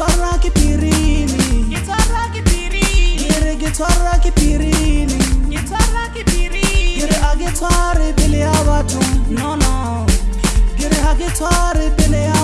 Guitarra che pirini Guitarra che pirini Dire guitarra che pirini Guitarra che pirini Dire a guitarre bile avatum No no Dire a guitarre